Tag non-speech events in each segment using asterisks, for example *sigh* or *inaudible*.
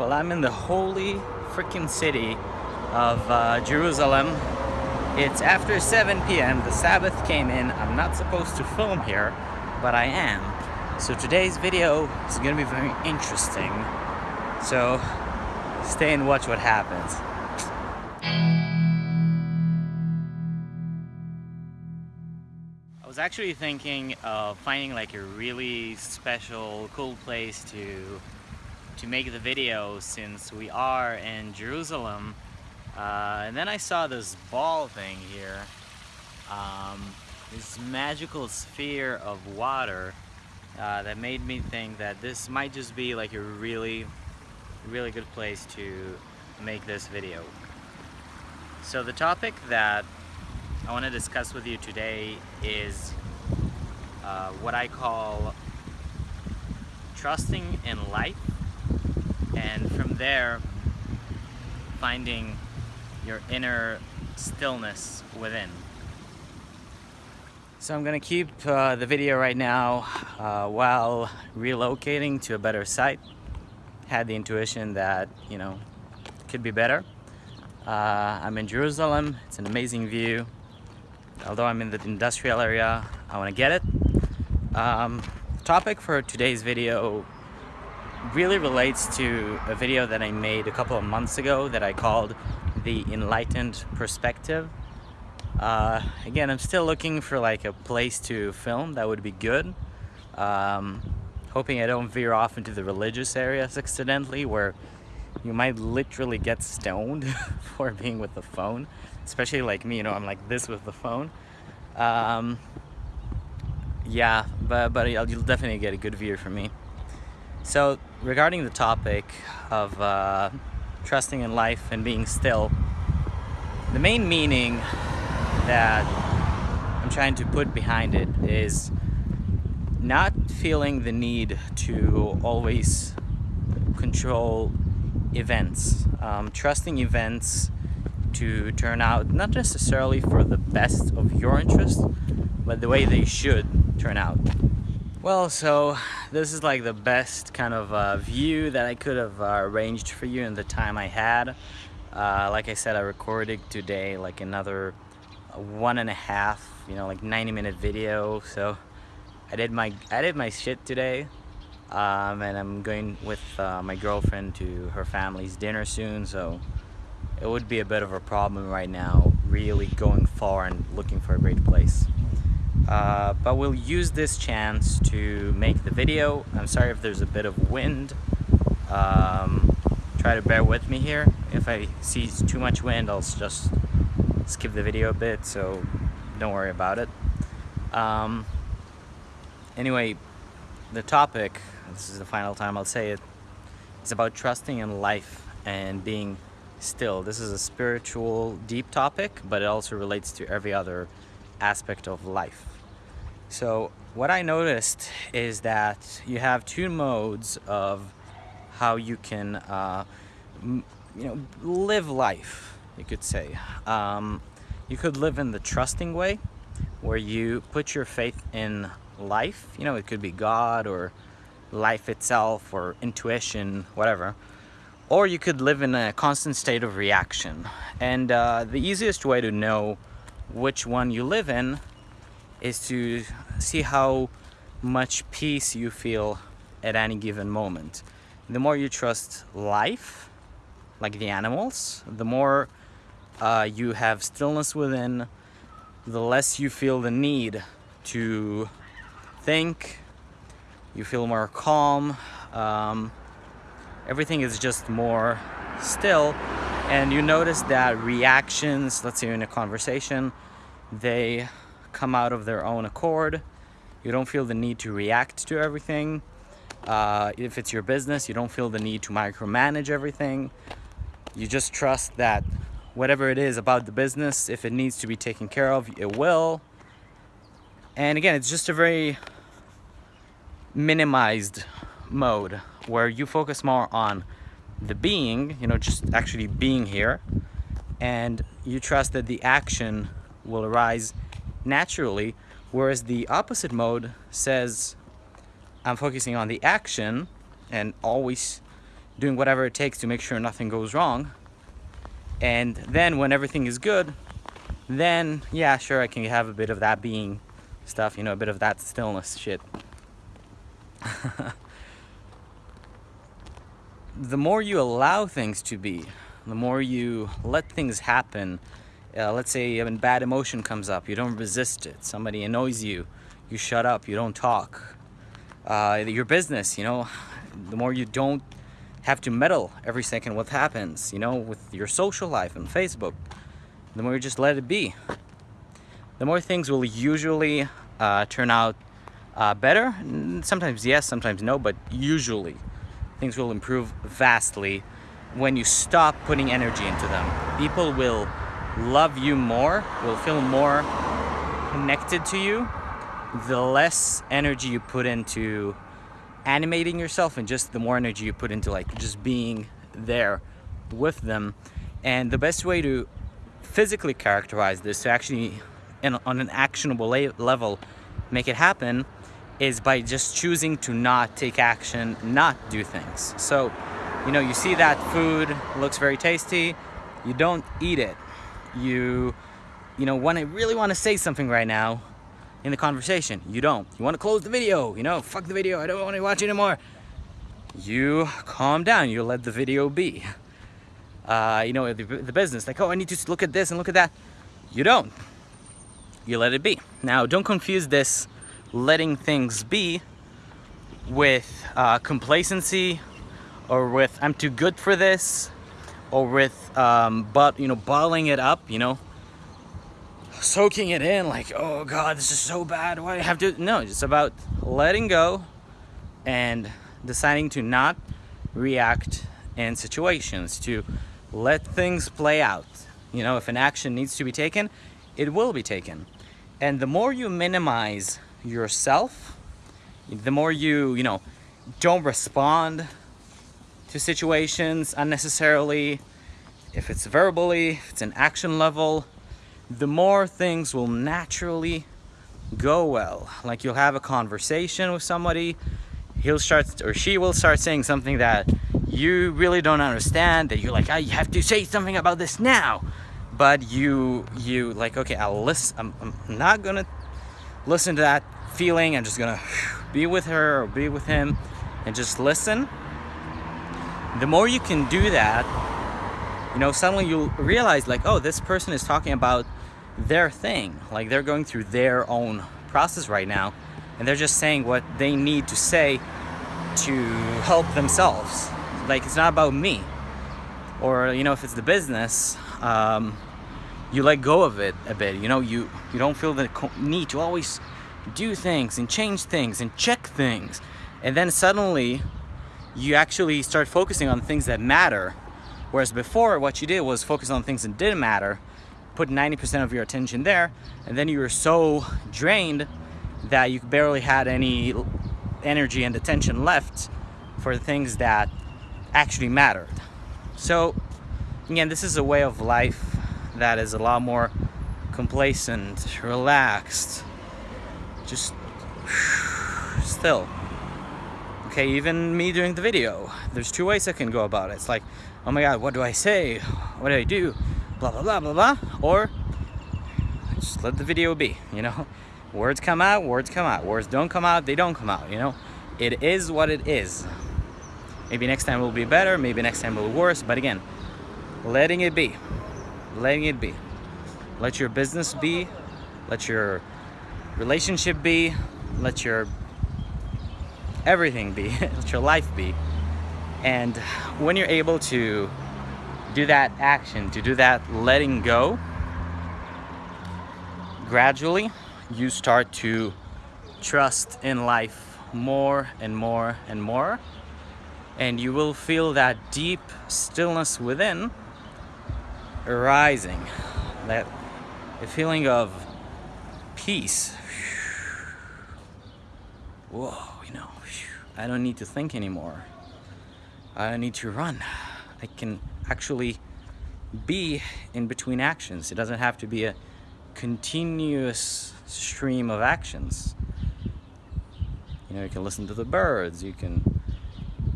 Well, I'm in the holy freaking city of uh, Jerusalem. It's after 7 p.m. The Sabbath came in. I'm not supposed to film here, but I am. So today's video is going to be very interesting. So stay and watch what happens. I was actually thinking of finding like a really special, cool place to to make the video since we are in Jerusalem. Uh, and then I saw this ball thing here, um, this magical sphere of water uh, that made me think that this might just be like a really, really good place to make this video. So the topic that I want to discuss with you today is uh, what I call trusting in life and from there finding your inner stillness within. So I'm gonna keep uh, the video right now uh, while relocating to a better site. Had the intuition that, you know, could be better. Uh, I'm in Jerusalem, it's an amazing view. Although I'm in the industrial area, I wanna get it. Um, topic for today's video really relates to a video that I made a couple of months ago that I called the enlightened perspective. Uh, again, I'm still looking for like a place to film that would be good. Um, hoping I don't veer off into the religious areas accidentally where you might literally get stoned *laughs* for being with the phone. Especially like me, you know, I'm like this with the phone. Um, yeah, but, but you'll definitely get a good view from me. So regarding the topic of uh, trusting in life and being still, the main meaning that I'm trying to put behind it is not feeling the need to always control events, um, trusting events to turn out not necessarily for the best of your interest, but the way they should turn out. Well, so this is like the best kind of uh, view that I could have uh, arranged for you in the time I had. Uh, like I said, I recorded today like another one and a half, you know, like 90 minute video. So I did my I did my shit today, um, and I'm going with uh, my girlfriend to her family's dinner soon. So it would be a bit of a problem right now, really going far and looking for a great place. Uh, but we'll use this chance to make the video. I'm sorry if there's a bit of wind. Um, try to bear with me here. If I see too much wind, I'll just skip the video a bit, so don't worry about it. Um, anyway, the topic, this is the final time I'll say it, it's about trusting in life and being still. This is a spiritual, deep topic, but it also relates to every other aspect of life. So what I noticed is that you have two modes of how you can, uh, you know, live life, you could say. Um, you could live in the trusting way, where you put your faith in life. You know, it could be God or life itself or intuition, whatever. Or you could live in a constant state of reaction. And uh, the easiest way to know which one you live in is to see how much peace you feel at any given moment. The more you trust life, like the animals, the more uh, you have stillness within, the less you feel the need to think, you feel more calm, um, everything is just more still and you notice that reactions, let's say in a conversation, they come out of their own accord. You don't feel the need to react to everything. Uh, if it's your business, you don't feel the need to micromanage everything. You just trust that whatever it is about the business, if it needs to be taken care of, it will. And again, it's just a very minimized mode where you focus more on the being, you know, just actually being here, and you trust that the action will arise naturally, whereas the opposite mode says I'm focusing on the action and always doing whatever it takes to make sure nothing goes wrong. And then when everything is good, then yeah, sure, I can have a bit of that being stuff, you know, a bit of that stillness shit. *laughs* the more you allow things to be, the more you let things happen, uh, let's say a bad emotion comes up, you don't resist it, somebody annoys you, you shut up, you don't talk. Uh, your business, you know, the more you don't have to meddle every second what happens, you know, with your social life and Facebook, the more you just let it be, the more things will usually uh, turn out uh, better. Sometimes yes, sometimes no, but usually things will improve vastly when you stop putting energy into them. People will love you more, will feel more connected to you, the less energy you put into animating yourself and just the more energy you put into like just being there with them. And the best way to physically characterize this to actually in, on an actionable level make it happen is by just choosing to not take action, not do things. So, you know, you see that food looks very tasty, you don't eat it. You, you know, when I really want to say something right now in the conversation, you don't. You want to close the video, you know, fuck the video, I don't want to watch anymore. You calm down, you let the video be. Uh, you know, the, the business, like, oh, I need to look at this and look at that. You don't. You let it be. Now, don't confuse this letting things be with uh, complacency or with I'm too good for this or with um, but you know bottling it up you know. Soaking it in like oh god this is so bad why do I have to no it's about letting go and deciding to not react in situations to let things play out. You know if an action needs to be taken it will be taken. And the more you minimize yourself, the more you, you know, don't respond to situations unnecessarily, if it's verbally, if it's an action level, the more things will naturally go well. Like you'll have a conversation with somebody, he'll start or she will start saying something that you really don't understand, that you're like, I have to say something about this now. But you you like okay I'll listen I'm, I'm not gonna listen to that feeling. I'm just gonna be with her or be with him and just listen the more you can do that you know suddenly you'll realize like oh this person is talking about their thing. Like they're going through their own process right now and they're just saying what they need to say to help themselves. Like it's not about me. Or you know if it's the business um, you let go of it a bit. You know you you don't feel the need to always do things and change things and check things. And then suddenly you actually start focusing on things that matter whereas before what you did was focus on things that didn't matter put 90% of your attention there and then you were so drained that you barely had any energy and attention left for the things that actually mattered so again this is a way of life that is a lot more complacent, relaxed, just *sighs* still. Okay, even me doing the video, there's two ways I can go about it. It's like, oh my god, what do I say? What do I do? Blah, blah, blah, blah, blah. Or just let the video be, you know? *laughs* Words come out, words come out. Words don't come out, they don't come out, you know? It is what it is. Maybe next time will be better, maybe next time will be worse, but again, letting it be letting it be. Let your business be, let your relationship be, let your everything be, *laughs* let your life be. And when you're able to do that action, to do that letting go, gradually you start to trust in life more and more and more. And you will feel that deep stillness within arising, that a feeling of peace. *sighs* Whoa, I don't need to think anymore. I don't need to run. I can actually be in between actions. It doesn't have to be a continuous stream of actions. You know, you can listen to the birds, you can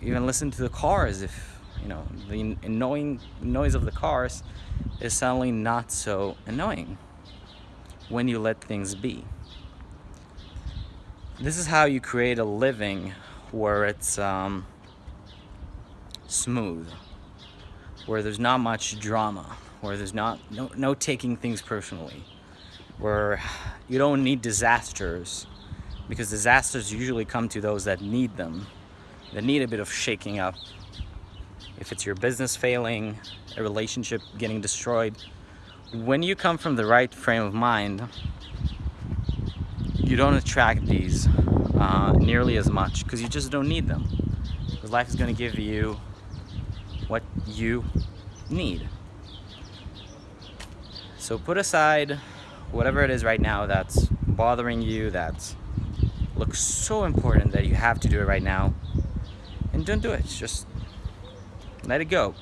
even listen to the cars if you know the annoying noise of the cars is suddenly not so annoying when you let things be this is how you create a living where it's um, smooth where there's not much drama where there's not no, no taking things personally where you don't need disasters because disasters usually come to those that need them that need a bit of shaking up. If it's your business failing a relationship getting destroyed when you come from the right frame of mind you don't attract these uh, nearly as much because you just don't need them. Because life is going to give you what you need. So put aside whatever it is right now that's bothering you that looks so important that you have to do it right now and don't do it. Just let it go.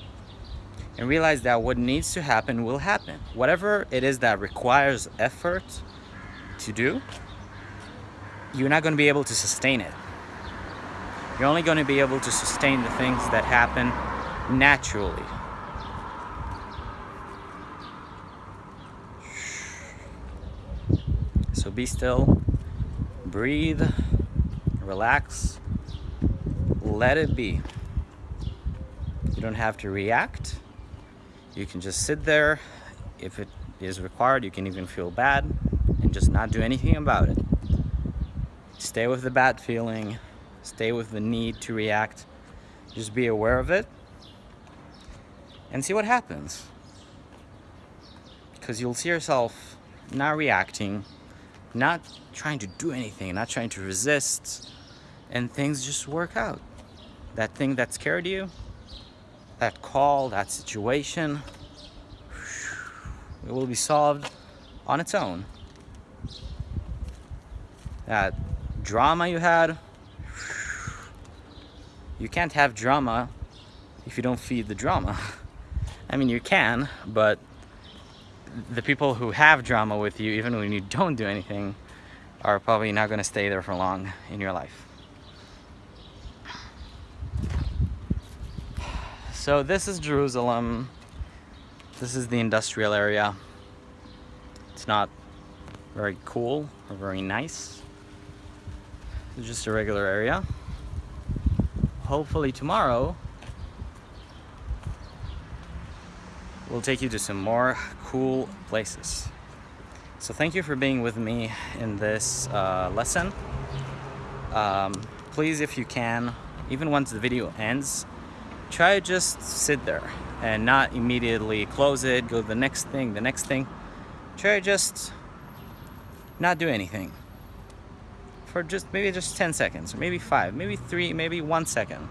And realize that what needs to happen will happen. Whatever it is that requires effort to do you're not going to be able to sustain it you're only going to be able to sustain the things that happen naturally So be still, breathe, relax, let it be. You don't have to react. You can just sit there. If it is required, you can even feel bad and just not do anything about it. Stay with the bad feeling, stay with the need to react. Just be aware of it and see what happens. Because you'll see yourself not reacting not trying to do anything, not trying to resist, and things just work out. That thing that scared you, that call, that situation, it will be solved on its own. That drama you had, you can't have drama if you don't feed the drama. *laughs* I mean, you can, but the people who have drama with you, even when you don't do anything, are probably not going to stay there for long in your life. So this is Jerusalem. This is the industrial area. It's not very cool or very nice. Just a regular area. Hopefully tomorrow we'll take you to some more cool places. So thank you for being with me in this uh, lesson. Um, please, if you can, even once the video ends, try just sit there and not immediately close it, go to the next thing, the next thing. Try just not do anything for just maybe just 10 seconds, or maybe five, maybe three, maybe one second.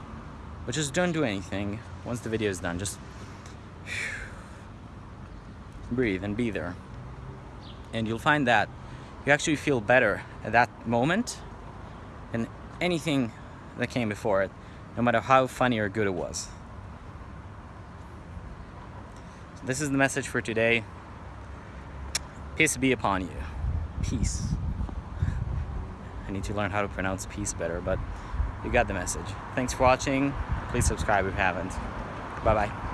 But just don't do anything once the video is done. Just *sighs* breathe and be there. And you'll find that you actually feel better at that moment than anything that came before it, no matter how funny or good it was. So this is the message for today. Peace be upon you. Peace. I need to learn how to pronounce peace better, but you got the message. Thanks for watching. Please subscribe if you haven't. Bye-bye.